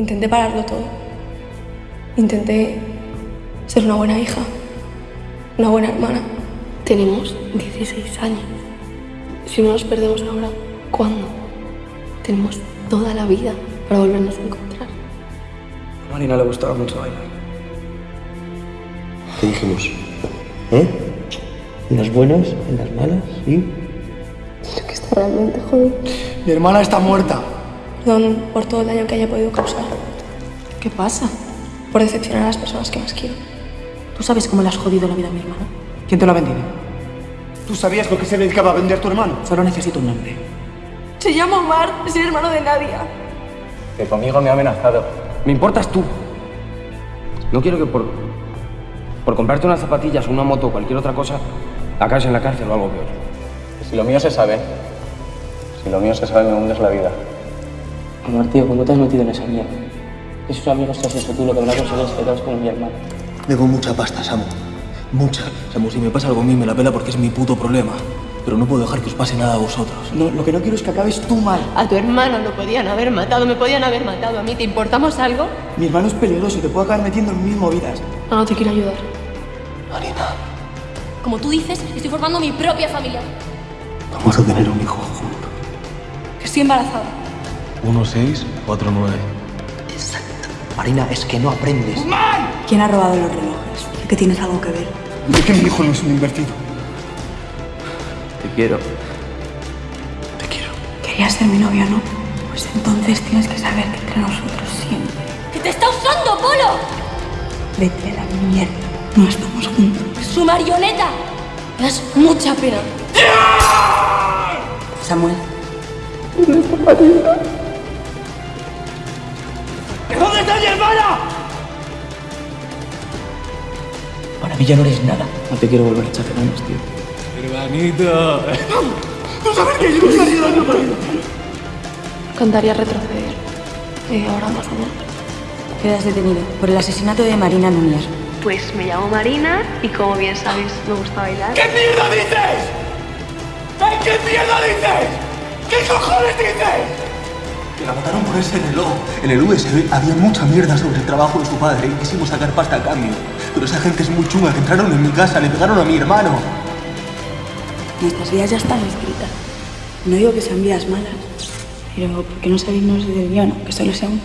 Intenté pararlo todo. Intenté ser una buena hija, una buena hermana. Tenemos 16 años. Si no nos perdemos ahora, ¿cuándo? Tenemos toda la vida para volvernos a encontrar. A Marina le gustaba mucho bailar. ¿Qué dijimos? ¿Eh? ¿En las buenas? ¿En las malas? ¿Sí? Creo que está realmente jodido. Mi hermana está muerta. Perdón por todo el daño que haya podido causar. ¿Qué pasa? Por decepcionar a las personas que más quiero. ¿Tú sabes cómo le has jodido la vida a mi hermano? ¿Quién te lo ha vendido? ¿Tú sabías lo que se dedicaba a vender tu hermano? Solo necesito un nombre. Se llama Omar, es el hermano de Nadia. Que conmigo me ha amenazado. Me importas tú. No quiero que por, por comprarte unas zapatillas, una moto o cualquier otra cosa, acabes en la cárcel o algo peor. Si lo mío se sabe, si lo mío se sabe, me hundes la vida. Omar, tío, ¿cómo te has metido en esa mierda? Esos amigos te has hecho tú lo que me ha conseguido es que te como mi hermano. Tengo mucha pasta, Samu. Mucha. Samu, si me pasa algo a mí me la pela porque es mi puto problema. Pero no puedo dejar que os pase nada a vosotros. No, lo que no quiero es que acabes tú mal. A tu hermano lo podían haber matado, me podían haber matado a mí. ¿Te importamos algo? Mi hermano es peligroso y te puede acabar metiendo en mil movidas. No, no te quiero ayudar. Marina, Como tú dices, estoy formando mi propia familia. vamos a tener un hijo juntos. Que estoy embarazada. 1649. Exacto. Marina, es que no aprendes. ¿Quién ha robado los relojes? ¿Que tienes algo que ver? ¿De que mi hijo no es un invertido? Te quiero. Te quiero. Querías ser mi novio, ¿no? Pues entonces tienes que saber que entre nosotros siempre. ¡Que te está usando, Polo! Vete a la mierda. No estamos juntos. ¡Su marioneta! Me das mucha pena. Samuel. ¿Dónde Para mí ya no eres nada. No te quiero volver a echar de menos, tío. Cantaría retroceder. Y ahora más o menos. Quedas detenido por el asesinato de Marina Núñez. Pues me llamo Marina y como bien sabéis me gusta bailar. ¿Qué mierda dices? ¿Eh? ¿Qué mierda dices? ¿Qué cojones dices? Que la mataron por ese reloj. En el USB había mucha mierda sobre el trabajo de su padre y quisimos sacar pasta a cambio. Pero esa gente es muy chunga que entraron en mi casa, le pegaron a mi hermano. Nuestras vidas ya están escritas. No digo que sean vidas malas, pero ¿por qué no salirnos del guion, que solo sea un